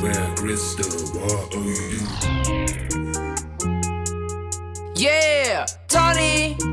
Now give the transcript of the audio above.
square crystal, what are you? Yeah, Tony!